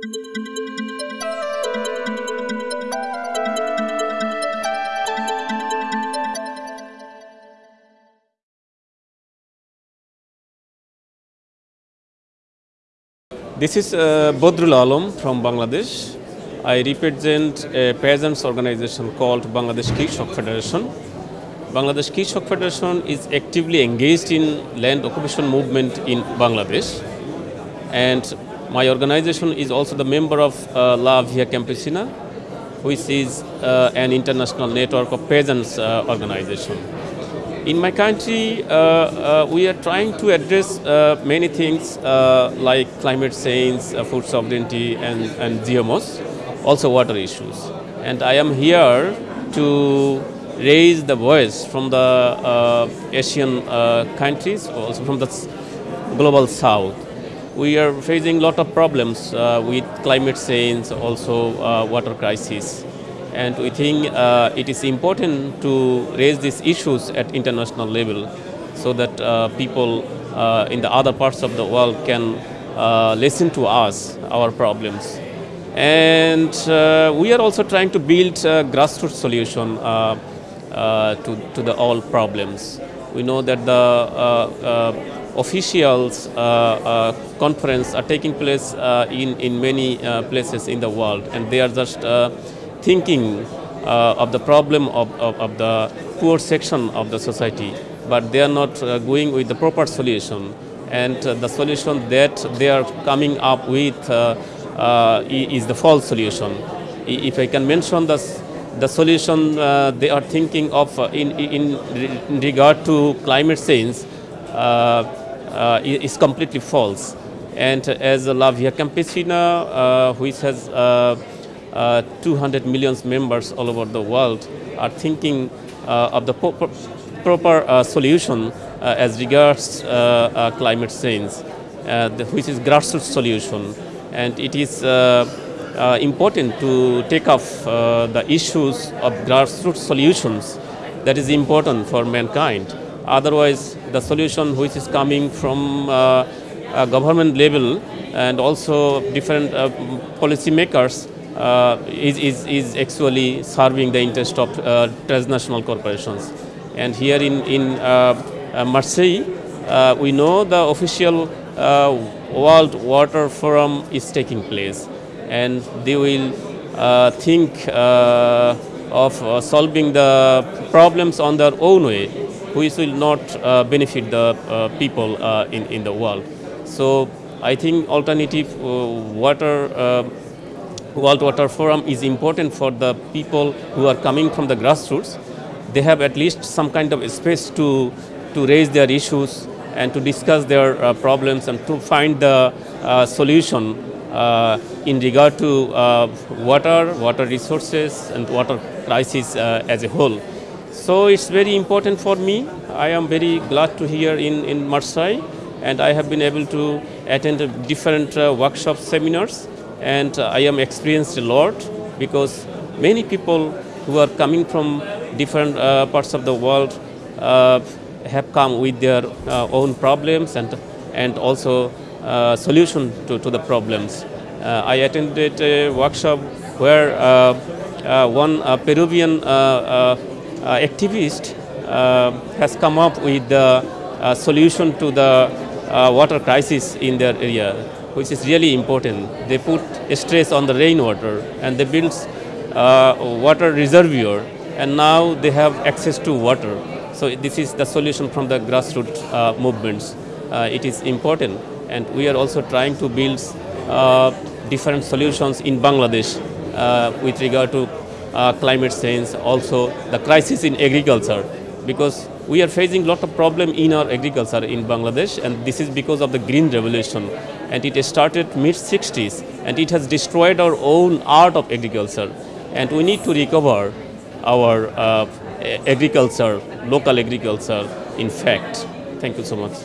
This is uh, Bodrul Alam from Bangladesh. I represent a peasants organization called Bangladesh Kishok Federation. Bangladesh Kishok Federation is actively engaged in land occupation movement in Bangladesh. And my organization is also the member of uh, La Via Campesina, which is uh, an international network of peasants uh, organization. In my country, uh, uh, we are trying to address uh, many things like climate change, food sovereignty, and, and GMOs, also water issues. And I am here to raise the voice from the Asian countries, also from the global south. We are facing a lot of problems uh, with climate change, also uh, water crisis. And we think uh, it is important to raise these issues at international level so that people in the other parts of the world can listen to us, our problems. And uh, we are also trying to build a grassroots solution uh, uh, to, to the all problems. We know that the officials uh, uh, conference are taking place uh, in, in many places in the world and they are just thinking of the problem of, of, of the poor section of the society, but they are not going with the proper solution. And the solution that they are coming up with is the false solution. If I can mention the, the solution uh, they are thinking of in, in, in regard to climate change uh, uh, is completely false. And as La Via Campesina, uh, which has uh, uh, 200 million members all over the world, are thinking of the pro- proper solution as regards climate change, the, which is grassroots solution. And it is uh, important to take up uh, the issues of grassroots solutions that is important for mankind. Otherwise, the solution which is coming from uh, government level and also different uh, policymakers uh, is, is, is actually serving the interest of transnational corporations. And here in, in Marseille, we know the official World Water Forum is taking place and they will uh, think uh, of uh, solving the problems on their own way, which will not uh, benefit the uh, people uh, in, in the world. So I think alternative water, World Water Forum is important for the people who are coming from the grassroots. They have at least some kind of space to, to raise their issues and to discuss their uh, problems and to find the uh, solution uh, in regard to water, water resources, and water crisis as a whole. So it's very important for me. I am very glad to hear in, in Marseille, and I have been able to attend different uh, workshop seminars, and uh, I am experienced a lot because many people who are coming from different uh, parts of the world uh, have come with their uh, own problems and and also uh, solution to, to the problems. I attended a workshop where one Peruvian activist uh, has come up with the uh, solution to the uh, water crisis in their area, which is really important. They put stress on the rainwater and they build uh, water reservoir, and now they have access to water. So this is the solution from the grassroots uh, movements. Uh, it is important, and we are also trying to build uh, different solutions in Bangladesh uh, with regard to uh, climate change, also the crisis in agriculture because we are facing a lot of problem in our agriculture in Bangladesh and this is because of the green revolution and it started mid 60s and it has destroyed our own art of agriculture and we need to recover our uh, agriculture, local agriculture in fact. Thank you so much.